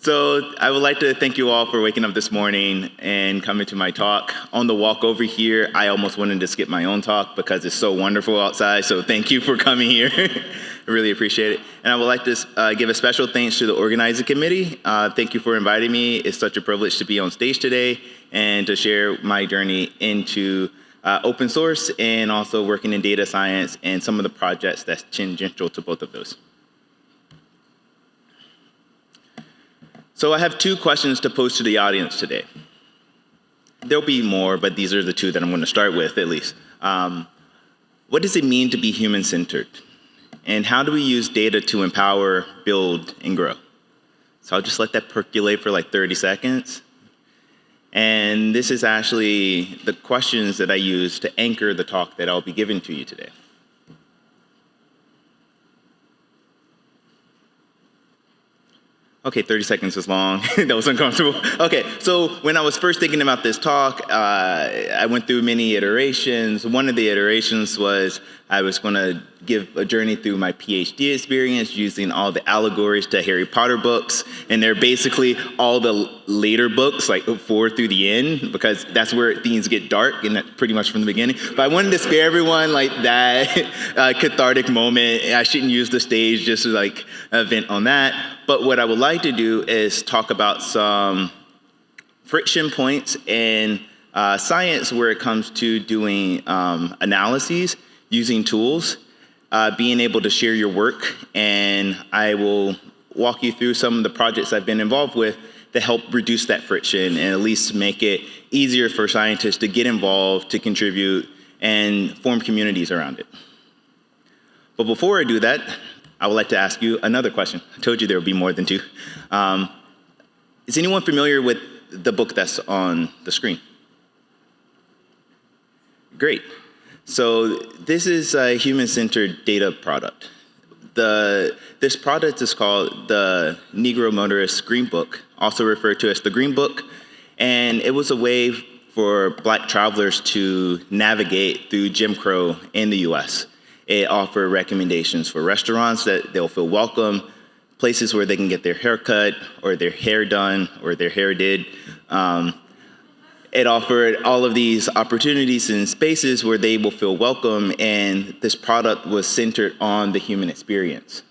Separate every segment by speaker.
Speaker 1: So I would like to thank you all for waking up this morning and coming to my talk. On the walk over here, I almost wanted to skip my own talk because it's so wonderful outside. So thank you for coming here. I really appreciate it. And I would like to uh, give a special thanks to the organizing committee. Uh, thank you for inviting me. It's such a privilege to be on stage today and to share my journey into uh, open source and also working in data science and some of the projects that's tangential to both of those. So I have two questions to pose to the audience today. There'll be more, but these are the two that I'm going to start with at least. Um, what does it mean to be human-centered? And how do we use data to empower, build, and grow? So I'll just let that percolate for like 30 seconds. And this is actually the questions that I use to anchor the talk that I'll be giving to you today. Okay, 30 seconds was long. that was uncomfortable. Okay, so when I was first thinking about this talk, uh, I went through many iterations. One of the iterations was I was going to give a journey through my PhD experience using all the allegories to Harry Potter books. And they're basically all the later books, like four through the end, because that's where things get dark, and that's pretty much from the beginning. But I wanted to spare everyone like that uh, cathartic moment. I shouldn't use the stage just to like vent on that. But what I would like to do is talk about some friction points in uh, science where it comes to doing um, analyses using tools, uh, being able to share your work, and I will walk you through some of the projects I've been involved with to help reduce that friction and at least make it easier for scientists to get involved, to contribute, and form communities around it. But before I do that, I would like to ask you another question. I told you there would be more than two. Um, is anyone familiar with the book that's on the screen? Great. So this is a human-centered data product. The, this product is called the Negro Motorist Green Book, also referred to as the Green Book, and it was a way for black travelers to navigate through Jim Crow in the US. It offered recommendations for restaurants that they'll feel welcome, places where they can get their hair cut or their hair done or their hair did. Um, it offered all of these opportunities and spaces where they will feel welcome and this product was centered on the human experience.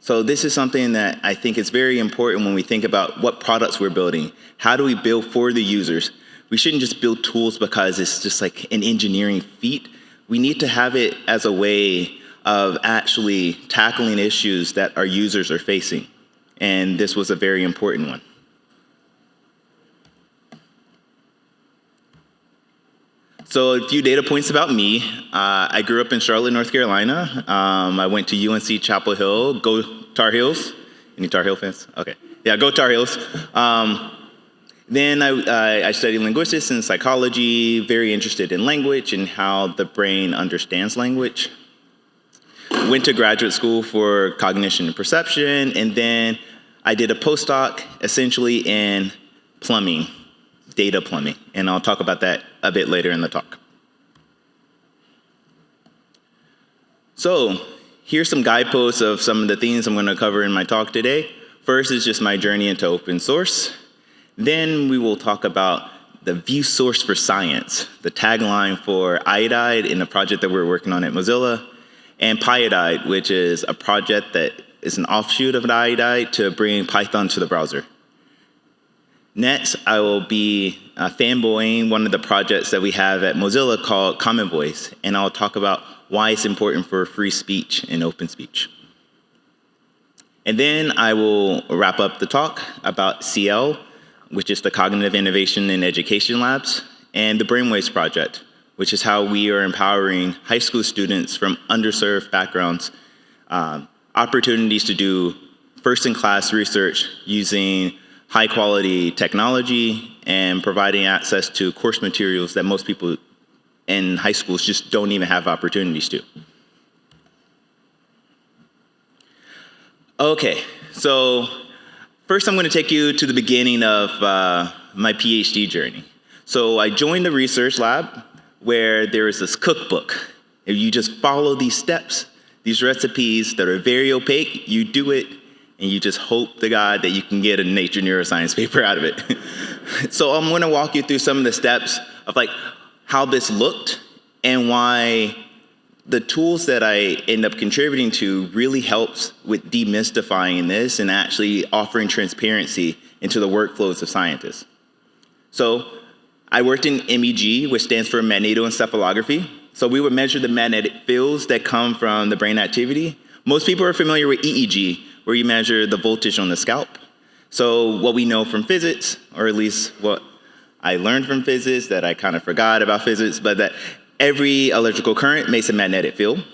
Speaker 1: So this is something that I think is very important when we think about what products we're building. How do we build for the users? We shouldn't just build tools because it's just like an engineering feat we need to have it as a way of actually tackling issues that our users are facing. And this was a very important one. So a few data points about me. Uh, I grew up in Charlotte, North Carolina. Um, I went to UNC Chapel Hill. Go Tar Heels. Any Tar Heel fans? Okay. Yeah, go Tar Heels. Um, then I, I, studied linguistics and psychology, very interested in language and how the brain understands language. Went to graduate school for cognition and perception, and then I did a postdoc essentially in plumbing, data plumbing, and I'll talk about that a bit later in the talk. So here's some guideposts of some of the themes I'm gonna cover in my talk today. First is just my journey into open source. Then we will talk about the view source for science, the tagline for iodide in the project that we're working on at Mozilla, and Pyodide, which is a project that is an offshoot of iodide to bring Python to the browser. Next, I will be uh, fanboying one of the projects that we have at Mozilla called Common Voice, and I'll talk about why it's important for free speech and open speech. And then I will wrap up the talk about CL, which is the Cognitive Innovation in Education Labs, and the Brainwaves Project, which is how we are empowering high school students from underserved backgrounds um, opportunities to do first-in-class research using high-quality technology and providing access to course materials that most people in high schools just don't even have opportunities to. Okay, so First, I'm going to take you to the beginning of uh, my PhD journey. So I joined the research lab where there is this cookbook. If you just follow these steps, these recipes that are very opaque, you do it and you just hope to God that you can get a Nature Neuroscience paper out of it. so I'm gonna walk you through some of the steps of like how this looked and why the tools that I end up contributing to really helps with demystifying this and actually offering transparency into the workflows of scientists. So I worked in MEG, which stands for magnetoencephalography. So we would measure the magnetic fields that come from the brain activity. Most people are familiar with EEG, where you measure the voltage on the scalp. So what we know from physics, or at least what I learned from physics that I kind of forgot about physics, but that every electrical current makes a magnetic field.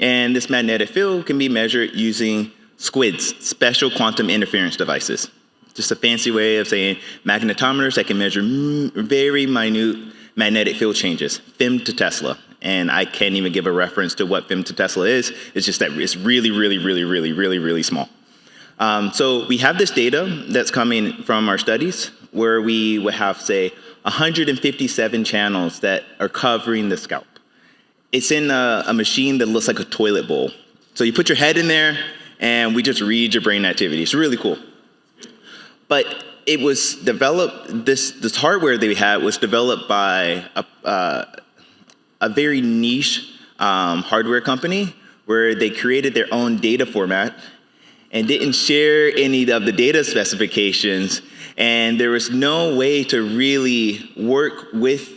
Speaker 1: And this magnetic field can be measured using SQUIDs, special quantum interference devices. Just a fancy way of saying magnetometers that can measure very minute magnetic field changes, femtotesla. And I can't even give a reference to what femtotesla is. It's just that it's really, really, really, really, really, really small. Um, so we have this data that's coming from our studies where we would have, say, 157 channels that are covering the scalp. It's in a, a machine that looks like a toilet bowl. So you put your head in there and we just read your brain activity. It's really cool. But it was developed, this, this hardware that we had was developed by a, uh, a very niche um, hardware company where they created their own data format and didn't share any of the data specifications and there was no way to really work with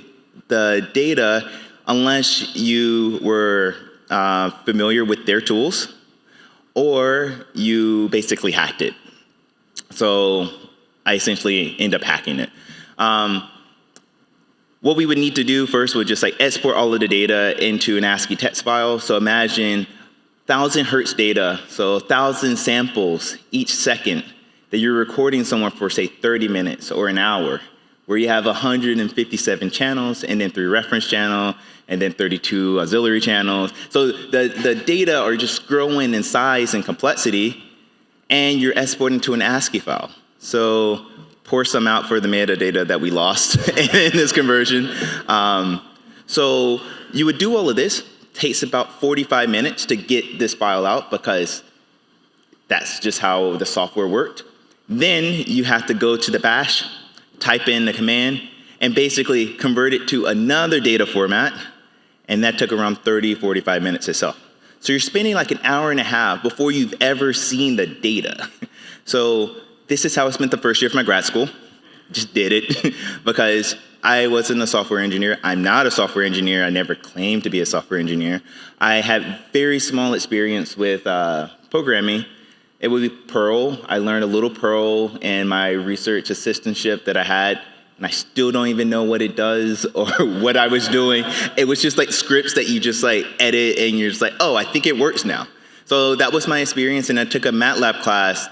Speaker 1: the data unless you were uh, familiar with their tools or you basically hacked it. So I essentially end up hacking it. Um, what we would need to do first would just like export all of the data into an ASCII text file. So imagine 1,000 hertz data, so 1,000 samples each second that you're recording someone for say 30 minutes or an hour, where you have 157 channels and then three reference channel and then 32 auxiliary channels. So the, the data are just growing in size and complexity and you're exporting to an ASCII file. So pour some out for the metadata that we lost in this conversion. Um, so you would do all of this, takes about 45 minutes to get this file out because that's just how the software worked. Then you have to go to the bash, type in the command, and basically convert it to another data format, and that took around 30, 45 minutes itself. So you're spending like an hour and a half before you've ever seen the data. So this is how I spent the first year of my grad school. Just did it because I wasn't a software engineer. I'm not a software engineer. I never claimed to be a software engineer. I had very small experience with uh, programming, it would be Perl. I learned a little Perl in my research assistantship that I had, and I still don't even know what it does or what I was doing. It was just like scripts that you just like edit and you're just like, oh, I think it works now. So that was my experience, and I took a MATLAB class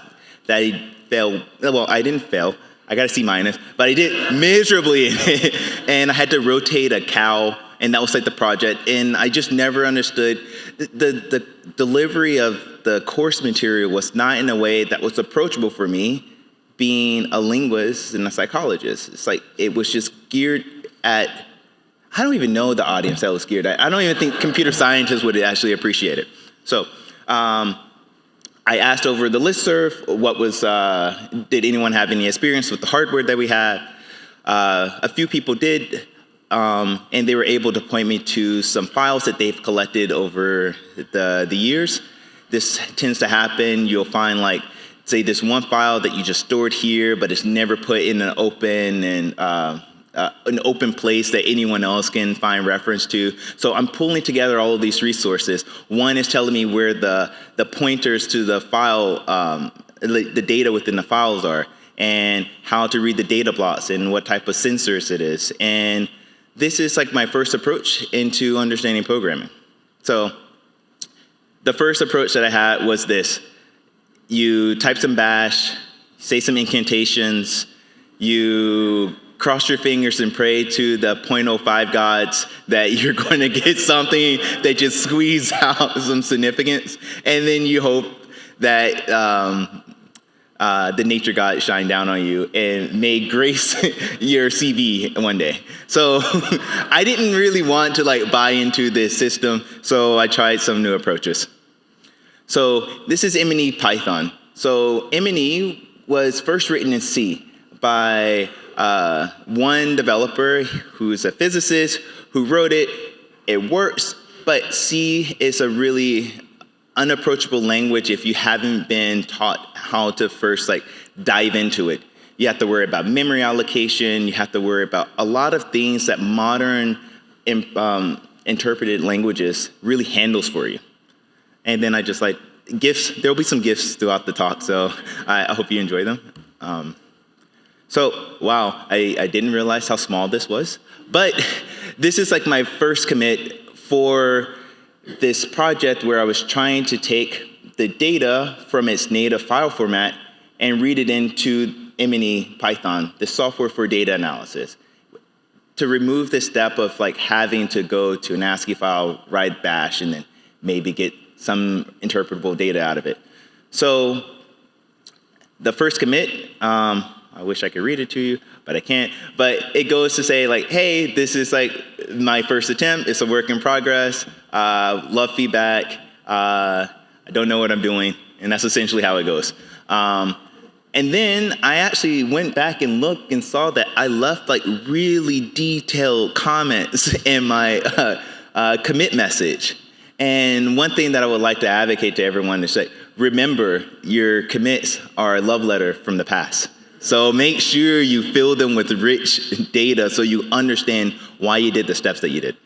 Speaker 1: that failed. Well, I didn't fail. I got a C minus, but I did miserably and I had to rotate a cow and that was like the project. And I just never understood the, the, the, delivery of the course material was not in a way that was approachable for me being a linguist and a psychologist. It's like it was just geared at, I don't even know the audience that was geared at. I don't even think computer scientists would actually appreciate it. So um, I asked over the listserv what was, uh, did anyone have any experience with the hardware that we had? Uh, a few people did. Um, and they were able to point me to some files that they've collected over the, the years. This tends to happen. You'll find like, say this one file that you just stored here, but it's never put in an open and uh, uh, an open place that anyone else can find reference to. So I'm pulling together all of these resources. One is telling me where the, the pointers to the file, um, the data within the files are, and how to read the data blocks and what type of sensors it is. And this is like my first approach into understanding programming. So the first approach that I had was this. You type some bash, say some incantations, you cross your fingers and pray to the 0.05 gods that you're going to get something that just squeeze out some significance. And then you hope that um, uh, the nature God shine down on you and may grace your CV one day. So I didn't really want to like buy into this system, so I tried some new approaches. So this is MNE Python. So MNE was first written in C by uh, one developer who's a physicist who wrote it. It works, but C is a really unapproachable language if you haven't been taught how to first like dive into it. You have to worry about memory allocation. You have to worry about a lot of things that modern um, interpreted languages really handles for you. And then I just like gifts. There will be some gifts throughout the talk, so I, I hope you enjoy them. Um, so, wow, I, I didn't realize how small this was. But this is like my first commit for this project where I was trying to take the data from its native file format and read it into MNE Python, the software for data analysis, to remove the step of like having to go to an ASCII file, write bash, and then maybe get some interpretable data out of it. So the first commit, um, I wish I could read it to you, but I can't. But it goes to say like, hey, this is like my first attempt. It's a work in progress. Uh, love feedback. Uh, I don't know what I'm doing. And that's essentially how it goes. Um, and then I actually went back and looked and saw that I left like really detailed comments in my uh, uh, commit message. And one thing that I would like to advocate to everyone is that remember your commits are a love letter from the past. So make sure you fill them with rich data so you understand why you did the steps that you did.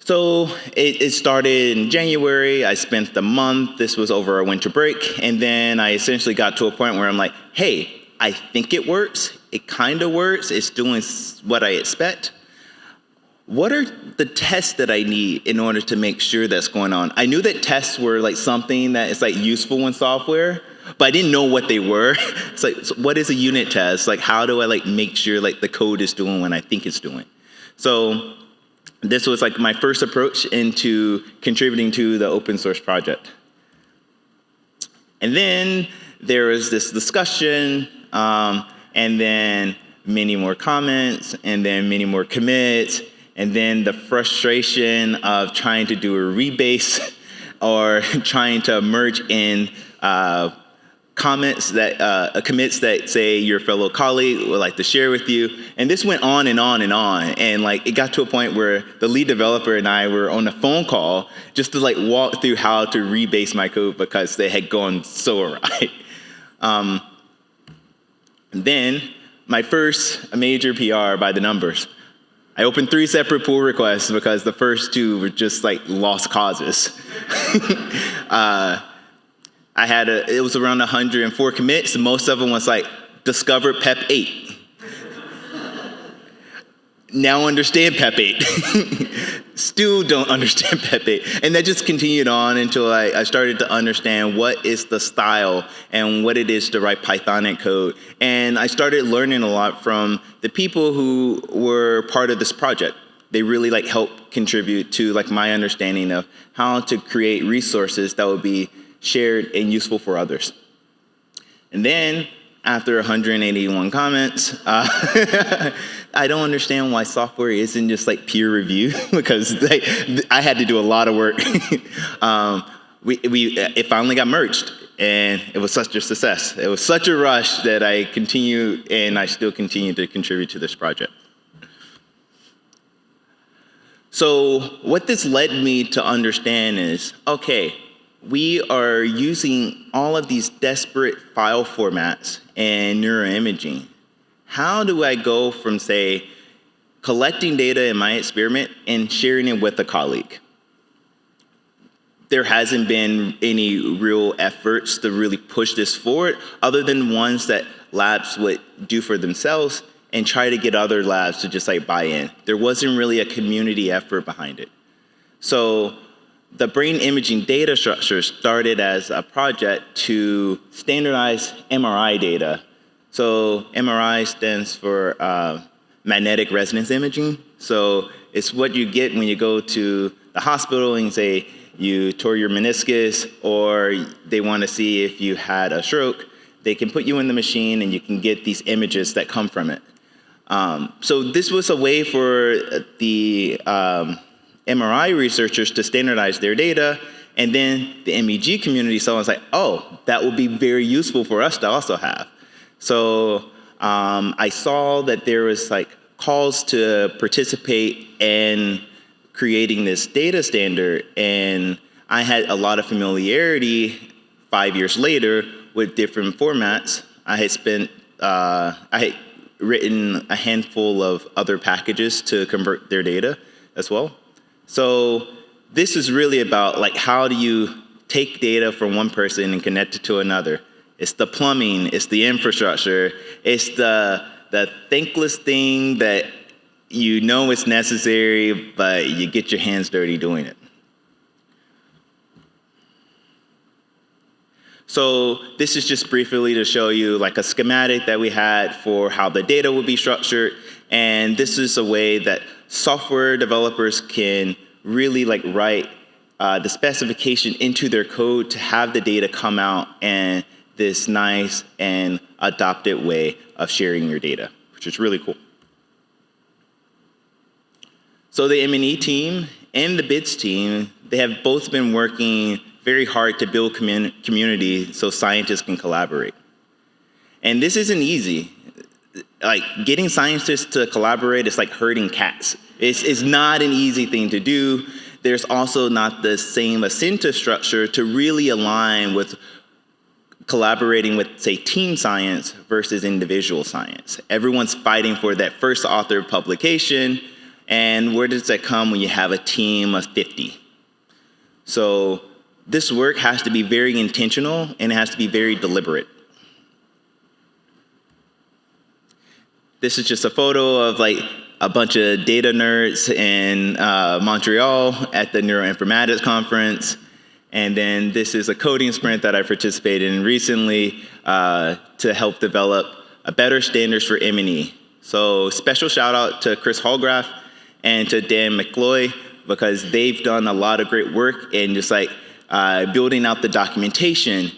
Speaker 1: So it, it, started in January. I spent the month. This was over a winter break. And then I essentially got to a point where I'm like, hey, I think it works. It kind of works. It's doing what I expect. What are the tests that I need in order to make sure that's going on? I knew that tests were like something that is like useful in software, but I didn't know what they were. It's like, so what is a unit test? Like, how do I like make sure like the code is doing what I think it's doing? So this was like my first approach into contributing to the open source project. And then there was this discussion, um, and then many more comments, and then many more commits, and then the frustration of trying to do a rebase or trying to merge in uh, comments that uh, commits that say your fellow colleague would like to share with you. And this went on and on and on. And like it got to a point where the lead developer and I were on a phone call just to like walk through how to rebase my code because they had gone so awry. Um, then my first major PR by the numbers. I opened three separate pull requests because the first two were just like lost causes. uh, I had a, it was around 104 commits. Most of them was like, discovered PEP 8. Now understand PEP 8. Still don't understand PEP 8. And that just continued on until I, I started to understand what is the style and what it is to write Pythonic code. And I started learning a lot from the people who were part of this project they really like help contribute to like my understanding of how to create resources that would be shared, and useful for others. And then, after 181 comments, uh, I don't understand why software isn't just like peer review because they, I had to do a lot of work. um, we, we, it finally got merged and it was such a success. It was such a rush that I continue and I still continue to contribute to this project. So what this led me to understand is, okay, we are using all of these desperate file formats and neuroimaging. How do I go from, say, collecting data in my experiment and sharing it with a colleague? There hasn't been any real efforts to really push this forward other than ones that labs would do for themselves and try to get other labs to just like buy in. There wasn't really a community effort behind it. So the brain imaging data structure started as a project to standardize MRI data. So MRI stands for uh, magnetic resonance imaging. So it's what you get when you go to the hospital and say you tore your meniscus or they want to see if you had a stroke. They can put you in the machine and you can get these images that come from it. Um, so this was a way for the um, MRI researchers to standardize their data And then the MEG community saw and was like, oh, that would be very useful for us to also have. So um, I saw that there was like calls to participate in creating this data standard and I had a lot of familiarity five years later with different formats. I had spent, uh, I had written a handful of other packages to convert their data as well. So this is really about like how do you take data from one person and connect it to another. It's the plumbing, it's the infrastructure, it's the, the thankless thing that you know it's necessary, but you get your hands dirty doing it. So this is just briefly to show you like a schematic that we had for how the data would be structured. And this is a way that software developers can really like write uh, the specification into their code to have the data come out in this nice and adopted way of sharing your data, which is really cool. So the MNE team and the BIDS team, they have both been working very hard to build commun community so scientists can collaborate. And this isn't easy. Like getting scientists to collaborate is like herding cats. It's, it's not an easy thing to do. There's also not the same incentive structure to really align with collaborating with, say, team science versus individual science. Everyone's fighting for that first author publication, and where does that come when you have a team of 50? So this work has to be very intentional and it has to be very deliberate. This is just a photo of like a bunch of data nerds in uh, Montreal at the Neuroinformatics Conference. And then this is a coding sprint that I participated in recently uh, to help develop a better standards for MNE. So special shout out to Chris Holdgraf and to Dan McCloy because they've done a lot of great work in just like uh, building out the documentation,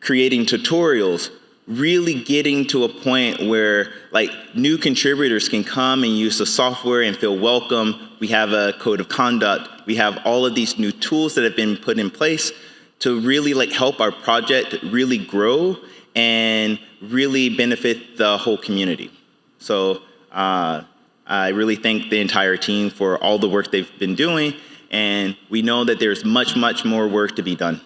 Speaker 1: creating tutorials, really getting to a point where like new contributors can come and use the software and feel welcome. We have a code of conduct. We have all of these new tools that have been put in place to really like help our project really grow and really benefit the whole community. So uh, I really thank the entire team for all the work they've been doing and we know that there's much, much more work to be done.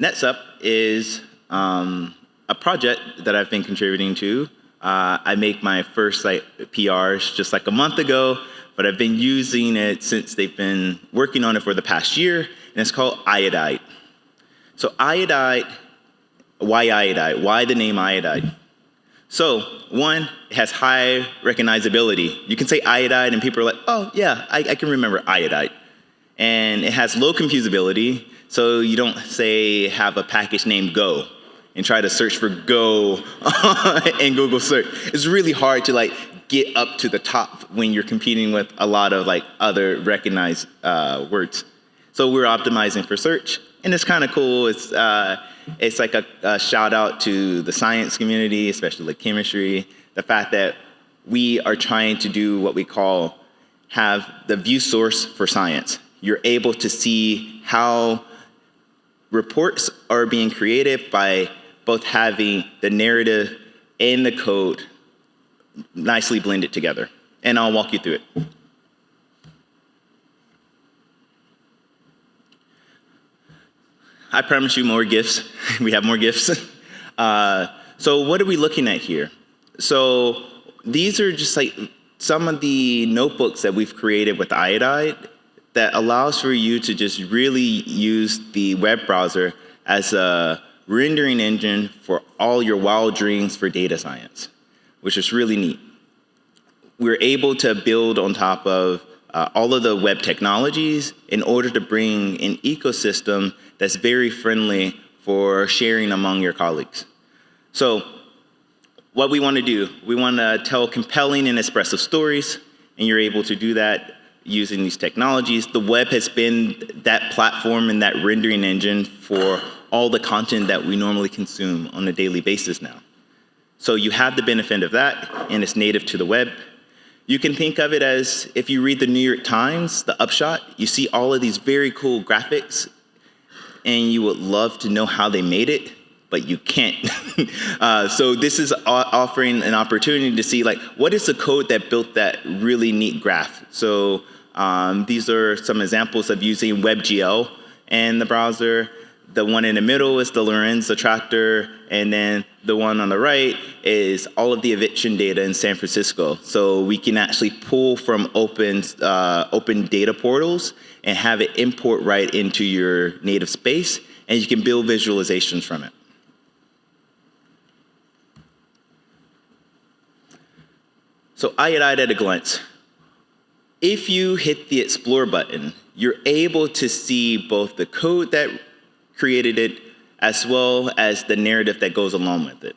Speaker 1: NetSup is um, a project that I've been contributing to. Uh, I make my first like PRs just like a month ago, but I've been using it since they've been working on it for the past year, and it's called Iodide. So Iodide, why Iodide? Why the name Iodide? So one, it has high recognizability. You can say iodide and people are like, oh yeah, I, I can remember iodide. And it has low confusability, so you don't say have a package named Go and try to search for Go in Google search. It's really hard to like get up to the top when you're competing with a lot of like other recognized uh, words. So we're optimizing for search, and it's kind of cool. It's uh, it's like a, a, shout out to the science community, especially like chemistry, the fact that we are trying to do what we call have the view source for science. You're able to see how reports are being created by both having the narrative and the code nicely blended together. And I'll walk you through it. I promise you more gifts. we have more gifts. Uh, so what are we looking at here? So these are just like some of the notebooks that we've created with Iodide that allows for you to just really use the web browser as a rendering engine for all your wild dreams for data science, which is really neat. We're able to build on top of uh, all of the web technologies in order to bring an ecosystem that's very friendly for sharing among your colleagues. So what we want to do, we want to tell compelling and expressive stories, and you're able to do that using these technologies. The web has been that platform and that rendering engine for all the content that we normally consume on a daily basis now. So you have the benefit of that, and it's native to the web. You can think of it as if you read the New York Times, the upshot, you see all of these very cool graphics and you would love to know how they made it, but you can't. uh, so this is offering an opportunity to see like, what is the code that built that really neat graph? So um, these are some examples of using WebGL and the browser. The one in the middle is the Lorenz attractor, and then the one on the right is all of the eviction data in San Francisco. So we can actually pull from open, uh, open data portals and have it import right into your native space, and you can build visualizations from it. So Iodide at a glance. If you hit the Explore button, you're able to see both the code that created it as well as the narrative that goes along with it.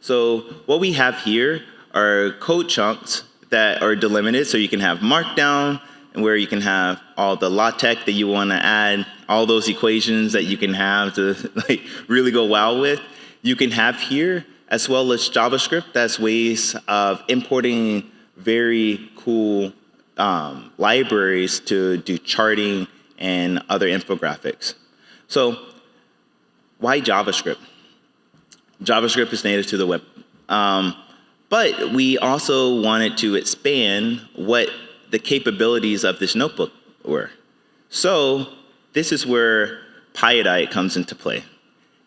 Speaker 1: So what we have here are code chunks that are delimited so you can have markdown and where you can have all the LaTeX that you want to add, all those equations that you can have to like really go wild with. You can have here as well as JavaScript. That's ways of importing very cool um, libraries to do charting and other infographics. So why JavaScript? JavaScript is native to the web. Um, but we also wanted to expand what the capabilities of this notebook were. So this is where Pyodide comes into play.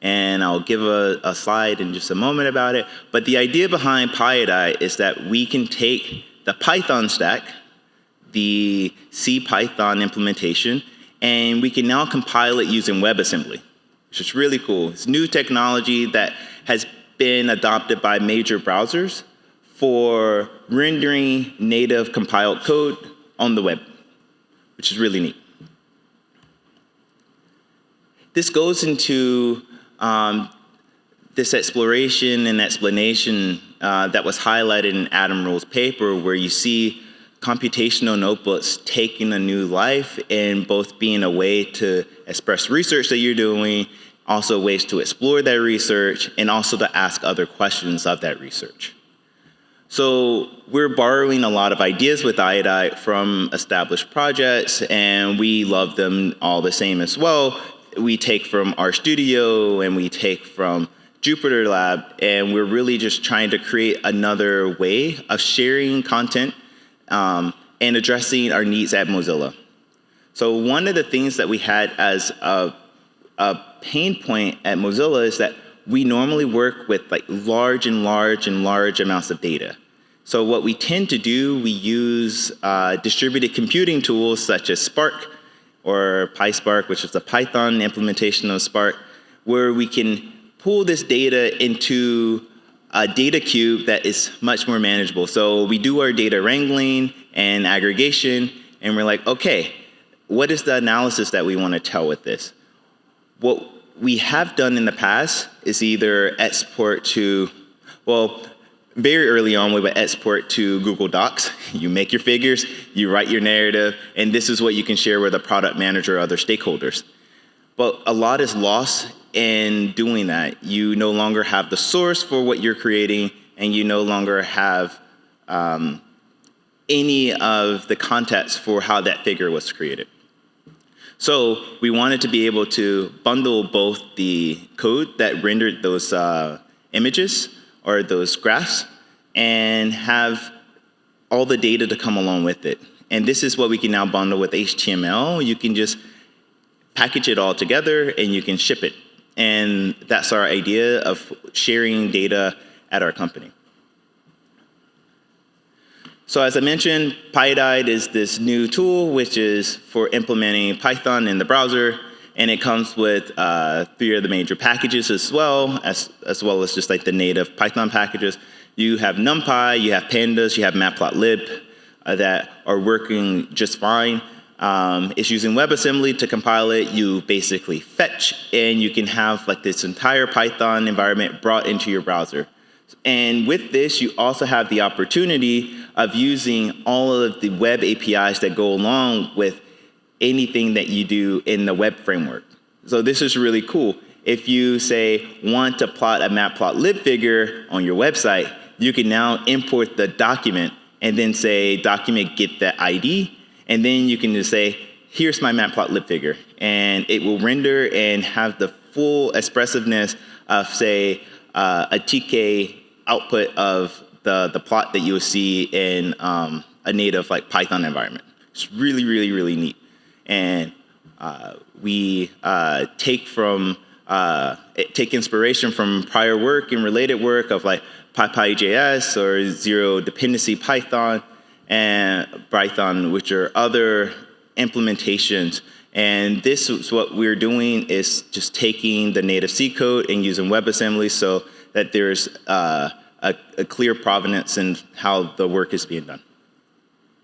Speaker 1: And I'll give a, a, slide in just a moment about it. But the idea behind Pyodide is that we can take the Python stack, the C Python implementation, and we can now compile it using WebAssembly which is really cool. It's new technology that has been adopted by major browsers for rendering native compiled code on the web, which is really neat. This goes into um, this exploration and explanation uh, that was highlighted in Adam Rule's paper where you see computational notebooks taking a new life and both being a way to express research that you're doing, also ways to explore that research, and also to ask other questions of that research. So we're borrowing a lot of ideas with Iodide from established projects, and we love them all the same as well. We take from RStudio, and we take from Jupyter Lab, and we're really just trying to create another way of sharing content um, and addressing our needs at Mozilla. So one of the things that we had as a, a pain point at Mozilla is that we normally work with like large and large and large amounts of data. So what we tend to do, we use uh, distributed computing tools such as Spark or PySpark, which is the Python implementation of Spark, where we can pull this data into a data cube that is much more manageable. So we do our data wrangling and aggregation, and we're like, okay, what is the analysis that we want to tell with this? What we have done in the past is either export to, well, very early on, we would export to Google Docs. You make your figures, you write your narrative, and this is what you can share with a product manager or other stakeholders. But a lot is lost in doing that, you no longer have the source for what you're creating, and you no longer have um, any of the context for how that figure was created. So we wanted to be able to bundle both the code that rendered those uh, images or those graphs and have all the data to come along with it. And this is what we can now bundle with HTML. You can just package it all together and you can ship it. And that's our idea of sharing data at our company. So as I mentioned, Pyodide is this new tool which is for implementing Python in the browser and it comes with uh, three of the major packages as well, as, as well as just like the native Python packages. You have NumPy, you have Pandas, you have Matplotlib uh, that are working just fine. Um, it's using WebAssembly to compile it. You basically fetch, and you can have like this entire Python environment brought into your browser. And with this, you also have the opportunity of using all of the web APIs that go along with anything that you do in the web framework. So this is really cool. If you say want to plot a matplotlib figure on your website, you can now import the document and then say document get that ID, and then you can just say, here's my matplotlib figure. And it will render and have the full expressiveness of, say, uh, a TK output of the, the plot that you will see in um, a native like Python environment. It's really, really, really neat. And uh, we uh, take from uh, take inspiration from prior work and related work of like PyPyJS or zero dependency Python and Python, which are other implementations. And this is what we're doing is just taking the native C code and using WebAssembly so that there's uh, a, a, clear provenance in how the work is being done.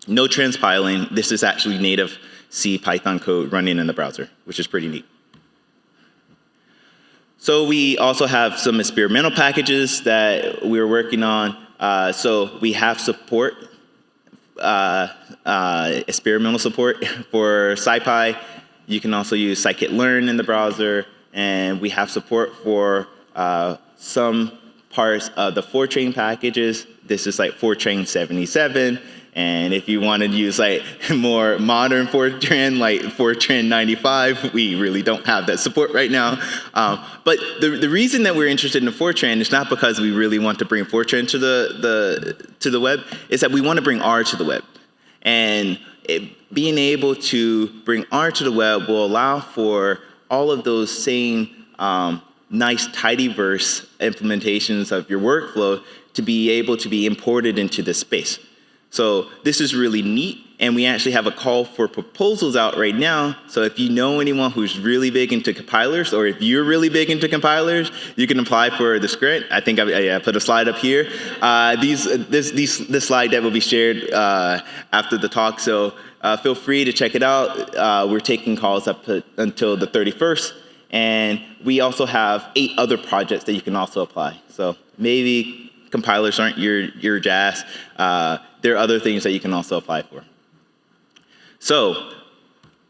Speaker 1: No transpiling. This is actually native C Python code running in the browser, which is pretty neat. So we also have some experimental packages that we're working on. Uh, so we have support, uh, uh, experimental support for SciPy. You can also use scikit-learn in the browser, and we have support for uh, some parts of the Fortran packages. This is like Fortran 77, and if you want to use like more modern Fortran, like Fortran 95, we really don't have that support right now. Um, but the, the reason that we're interested in Fortran is not because we really want to bring Fortran to the, the, to the web, is that we want to bring R to the web. And it, being able to bring R to the web will allow for all of those same um, nice tidyverse implementations of your workflow to be able to be imported into this space. So this is really neat, and we actually have a call for proposals out right now. So if you know anyone who's really big into compilers, or if you're really big into compilers, you can apply for the grant. I think I, I, put a slide up here. Uh, these, this, these, this slide that will be shared uh, after the talk, so uh, feel free to check it out. Uh, we're taking calls up until the 31st, and we also have eight other projects that you can also apply. So maybe compilers aren't your, your jazz. Uh, there are other things that you can also apply for. So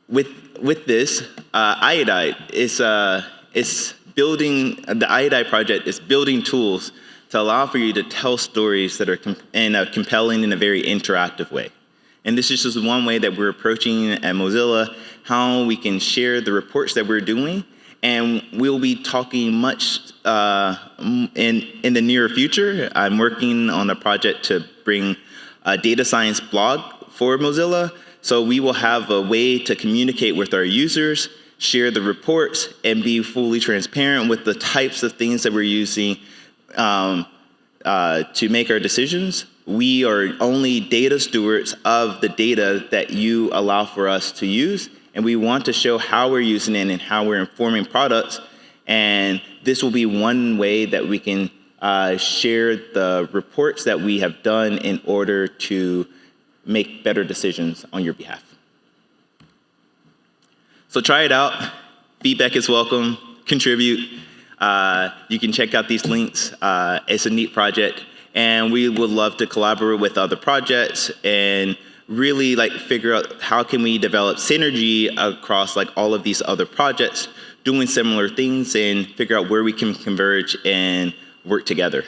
Speaker 1: with, with this, uh, Iodide is, uh, is building, the Iodide project is building tools to allow for you to tell stories that are in a compelling in a very interactive way. And this is just one way that we're approaching at Mozilla, how we can share the reports that we're doing. And we'll be talking much uh, in, in the near future. I'm working on a project to bring a data science blog for Mozilla. So we will have a way to communicate with our users, share the reports, and be fully transparent with the types of things that we're using um, uh, to make our decisions. We are only data stewards of the data that you allow for us to use, and we want to show how we're using it and how we're informing products. And this will be one way that we can uh, share the reports that we have done in order to make better decisions on your behalf. So try it out. Feedback is welcome. Contribute. Uh, you can check out these links. Uh, it's a neat project. And we would love to collaborate with other projects and really like figure out how can we develop synergy across like all of these other projects doing similar things and figure out where we can converge and work together.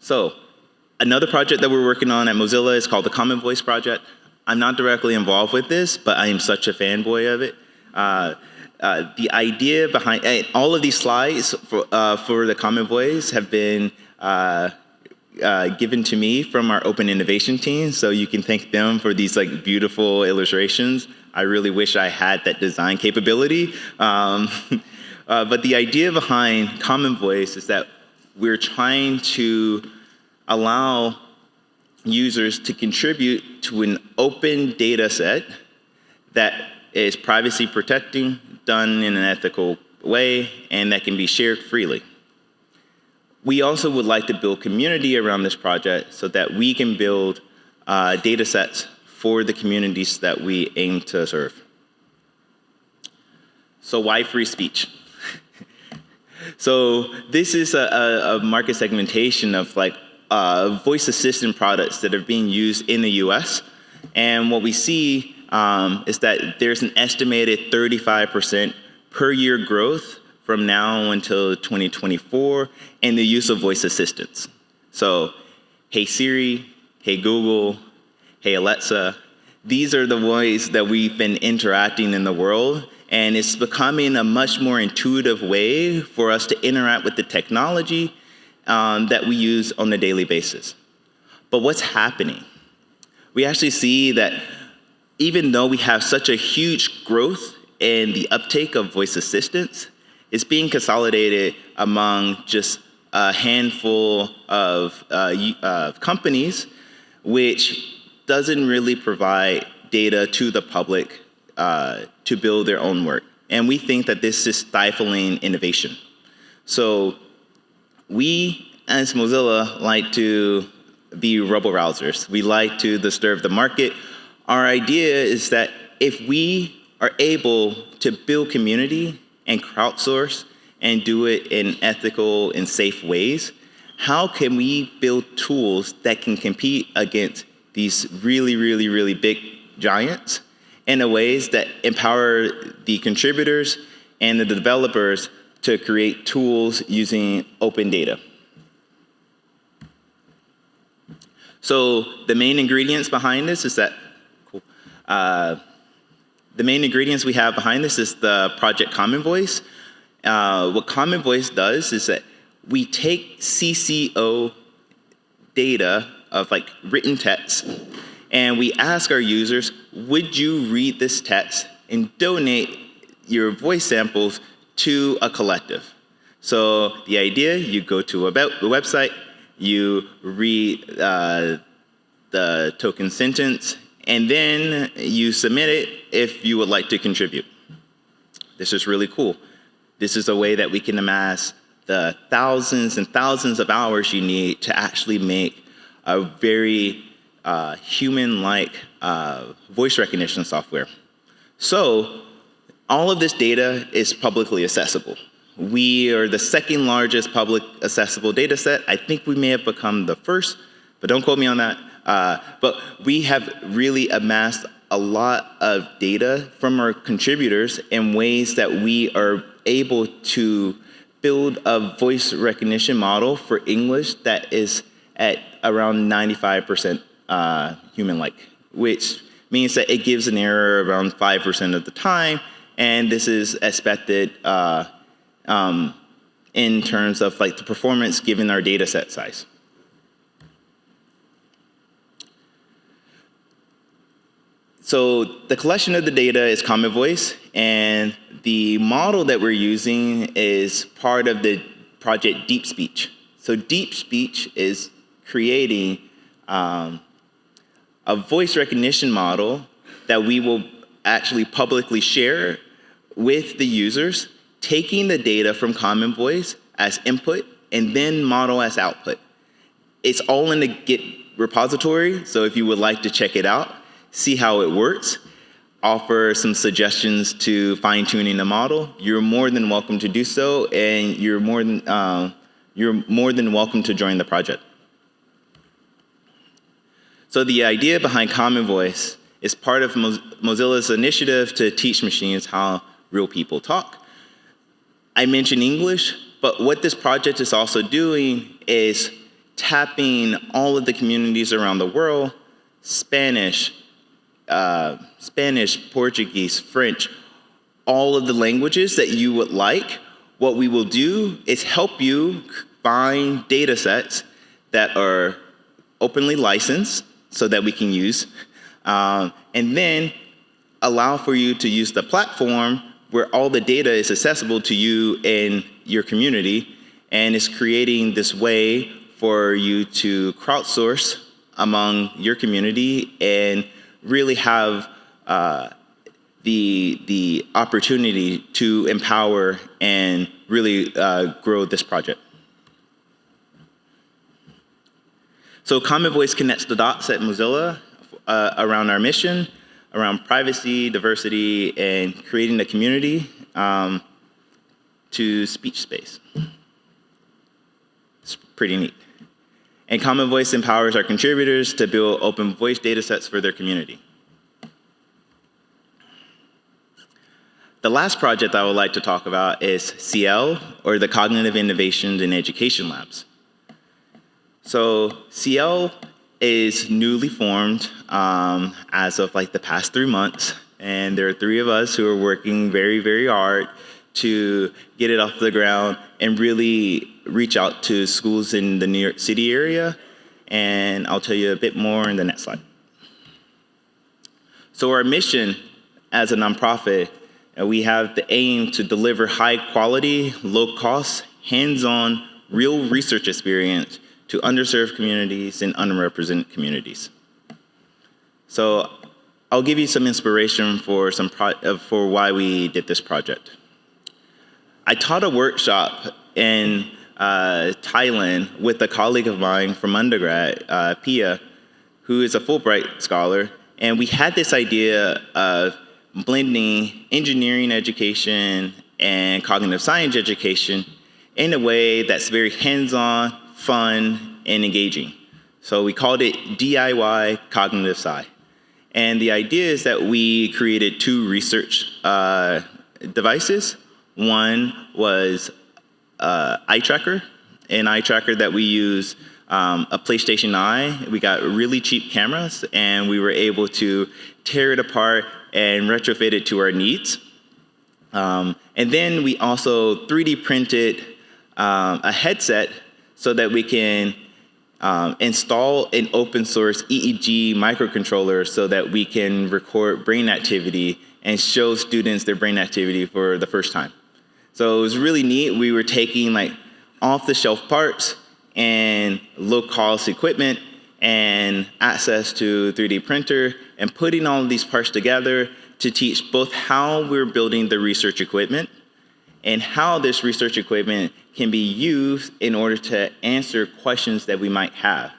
Speaker 1: So another project that we're working on at Mozilla is called the Common Voice Project. I'm not directly involved with this, but I am such a fanboy of it. Uh, uh, the idea behind uh, all of these slides for, uh, for the Common Voice have been uh, given to me from our open innovation team, so you can thank them for these like beautiful illustrations. I really wish I had that design capability. Um, uh, but the idea behind Common Voice is that we're trying to allow users to contribute to an open data set that is privacy protecting, done in an ethical way, and that can be shared freely. We also would like to build community around this project so that we can build uh, data sets for the communities that we aim to serve. So why free speech? so this is a, a, market segmentation of like uh, voice assistant products that are being used in the US. And what we see um, is that there's an estimated 35% per year growth from now until 2024 and the use of voice assistants. So, hey Siri, hey Google, hey Alexa, these are the ways that we've been interacting in the world and it's becoming a much more intuitive way for us to interact with the technology um, that we use on a daily basis. But what's happening? We actually see that even though we have such a huge growth in the uptake of voice assistants, it's being consolidated among just a handful of uh, uh, companies, which doesn't really provide data to the public uh, to build their own work. And we think that this is stifling innovation. So we, as Mozilla, like to be rebel rousers. We like to disturb the market. Our idea is that if we are able to build community and crowdsource and do it in ethical and safe ways, how can we build tools that can compete against these really, really, really big giants in a ways that empower the contributors and the developers to create tools using open data. So the main ingredients behind this is that. Uh, the main ingredients we have behind this is the project Common Voice. Uh, what Common Voice does is that we take CC0 data of like written text and we ask our users, would you read this text and donate your voice samples to a collective? So the idea, you go to a website, you read uh, the token sentence, and then you submit it if you would like to contribute. This is really cool. This is a way that we can amass the thousands and thousands of hours you need to actually make a very uh, human-like uh, voice recognition software. So all of this data is publicly accessible. We are the second largest public accessible data set. I think we may have become the first, but don't quote me on that. Uh, but we have really amassed a lot of data from our contributors in ways that we are able to build a voice recognition model for English that is at around 95% uh, human-like, which means that it gives an error around 5% of the time, and this is expected uh, um, in terms of like the performance given our data set size. So the collection of the data is Common Voice, and the model that we're using is part of the project Deep Speech. So Deep Speech is creating um, a voice recognition model that we will actually publicly share with the users, taking the data from Common Voice as input and then model as output. It's all in the Git repository, so if you would like to check it out, see how it works, offer some suggestions to fine tuning the model, you're more than welcome to do so, and you're more than, uh, you're more than welcome to join the project. So the idea behind Common Voice is part of Mozilla's initiative to teach machines how real people talk. I mentioned English, but what this project is also doing is tapping all of the communities around the world, Spanish, uh, Spanish, Portuguese, French, all of the languages that you would like, what we will do is help you find data sets that are openly licensed so that we can use, um, and then allow for you to use the platform where all the data is accessible to you in your community, and it's creating this way for you to crowdsource among your community and really have uh, the, the opportunity to empower and really uh, grow this project. So Common Voice connects the dots at Mozilla uh, around our mission, around privacy, diversity, and creating a community um, to speech space. It's pretty neat. And Common Voice empowers our contributors to build open voice data sets for their community. The last project I would like to talk about is Ciel, or the Cognitive Innovations in Education Labs. So Ciel is newly formed um, as of like the past three months. And there are three of us who are working very, very hard to get it off the ground and really reach out to schools in the New York City area. And I'll tell you a bit more in the next slide. So our mission as a nonprofit, uh, we have the aim to deliver high quality, low cost, hands-on, real research experience to underserved communities and unrepresented communities. So I'll give you some inspiration for, some uh, for why we did this project. I taught a workshop in uh, Thailand with a colleague of mine from undergrad, uh, Pia, who is a Fulbright scholar, and we had this idea of blending engineering education and cognitive science education in a way that's very hands-on, fun, and engaging. So we called it DIY Cognitive Sci. And the idea is that we created two research uh, devices. One was uh, eye tracker, an eye tracker that we use um, a PlayStation Eye. We got really cheap cameras and we were able to tear it apart and retrofit it to our needs. Um, and then we also 3D printed um, a headset so that we can um, install an open source EEG microcontroller so that we can record brain activity and show students their brain activity for the first time. So it was really neat. We were taking like off the shelf parts and low cost equipment and access to 3D printer and putting all of these parts together to teach both how we're building the research equipment and how this research equipment can be used in order to answer questions that we might have.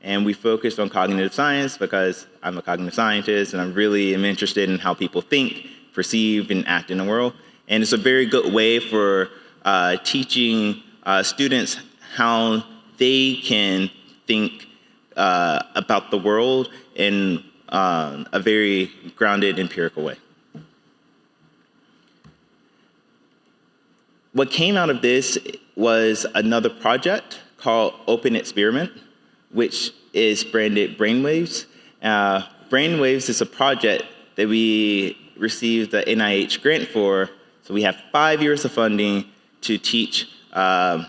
Speaker 1: And we focused on cognitive science because I'm a cognitive scientist and I really am interested in how people think, perceive, and act in the world. And it's a very good way for uh, teaching uh, students how they can think uh, about the world in uh, a very grounded empirical way. What came out of this was another project called Open Experiment, which is branded Brainwaves. Uh, Brainwaves is a project that we received the NIH grant for. So we have five years of funding to teach uh,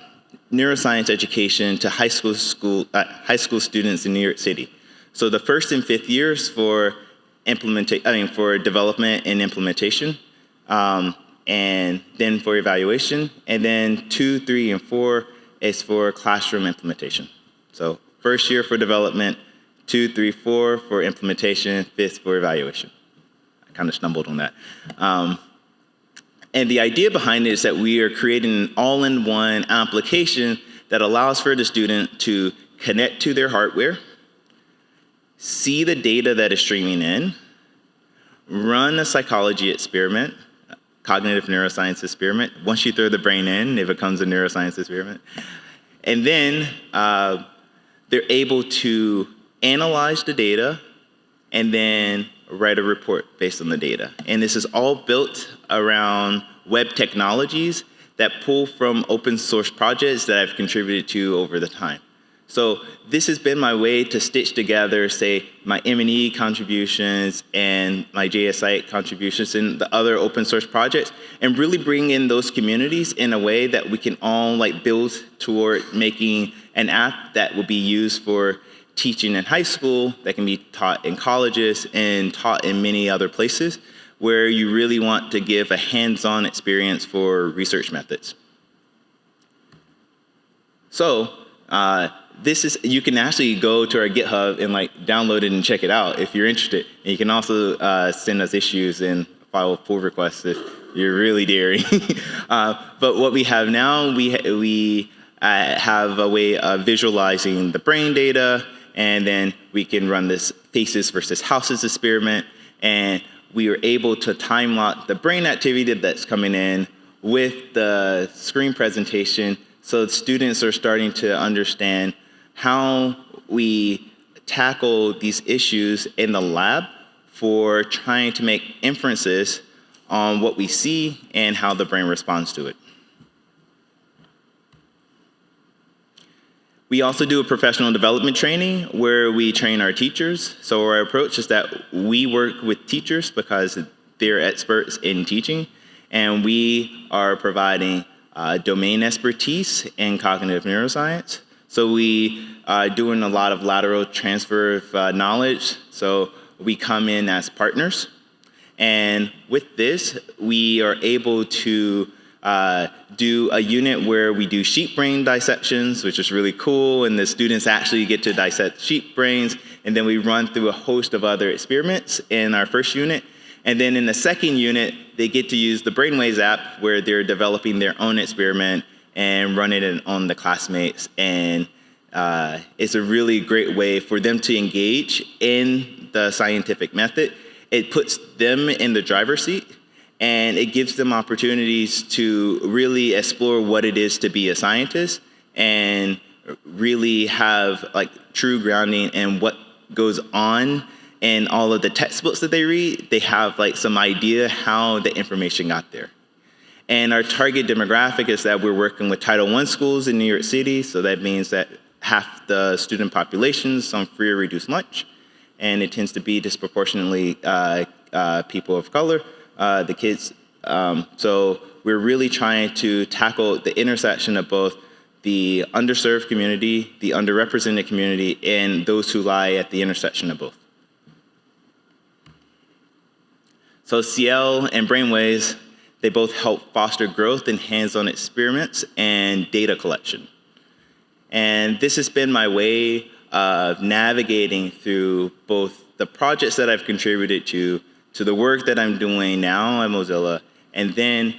Speaker 1: neuroscience education to high school, school, uh, high school students in New York City. So the first and fifth years for implementation, I mean, for development and implementation. Um, and then for evaluation. And then two, three, and four is for classroom implementation. So first year for development, two, three, four for implementation, fifth for evaluation. I kind of stumbled on that. Um, and the idea behind it is that we are creating an all-in-one application that allows for the student to connect to their hardware, see the data that is streaming in, run a psychology experiment, cognitive neuroscience experiment. Once you throw the brain in, it becomes a neuroscience experiment. And then uh, they're able to analyze the data and then write a report based on the data. And this is all built around web technologies that pull from open source projects that I've contributed to over the time. So this has been my way to stitch together, say, my MNE contributions and my JSI contributions and the other open source projects, and really bring in those communities in a way that we can all like build toward making an app that will be used for teaching in high school, that can be taught in colleges and taught in many other places, where you really want to give a hands-on experience for research methods. So, uh, this is, you can actually go to our GitHub and like download it and check it out if you're interested. And you can also uh, send us issues and file pull requests if you're really daring. uh, but what we have now, we, ha we uh, have a way of visualizing the brain data and then we can run this faces versus houses experiment and we are able to time lock the brain activity that's coming in with the screen presentation so students are starting to understand how we tackle these issues in the lab for trying to make inferences on what we see and how the brain responds to it. We also do a professional development training where we train our teachers. So our approach is that we work with teachers because they're experts in teaching, and we are providing uh, domain expertise in cognitive neuroscience. So we are doing a lot of lateral transfer of uh, knowledge. So we come in as partners. And with this, we are able to uh, do a unit where we do sheep brain dissections, which is really cool, and the students actually get to dissect sheep brains, and then we run through a host of other experiments in our first unit. And then in the second unit, they get to use the Brainwaves app where they're developing their own experiment and running it on the classmates. And uh, it's a really great way for them to engage in the scientific method. It puts them in the driver's seat and it gives them opportunities to really explore what it is to be a scientist and really have like true grounding in what goes on in all of the textbooks that they read. They have like some idea how the information got there. And our target demographic is that we're working with title i schools in new york city so that means that half the student population is on free or reduced lunch and it tends to be disproportionately uh, uh, people of color uh, the kids. Um, so we're really trying to tackle the intersection of both the underserved community, the underrepresented community, and those who lie at the intersection of both. So Ciel and Brainwaves, they both help foster growth in hands-on experiments and data collection. And this has been my way of navigating through both the projects that I've contributed to to the work that I'm doing now at Mozilla, and then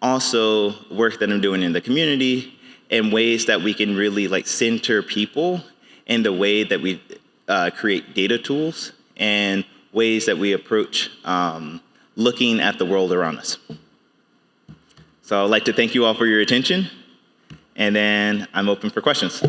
Speaker 1: also work that I'm doing in the community in ways that we can really like center people in the way that we uh, create data tools and ways that we approach um, looking at the world around us. So I'd like to thank you all for your attention, and then I'm open for questions.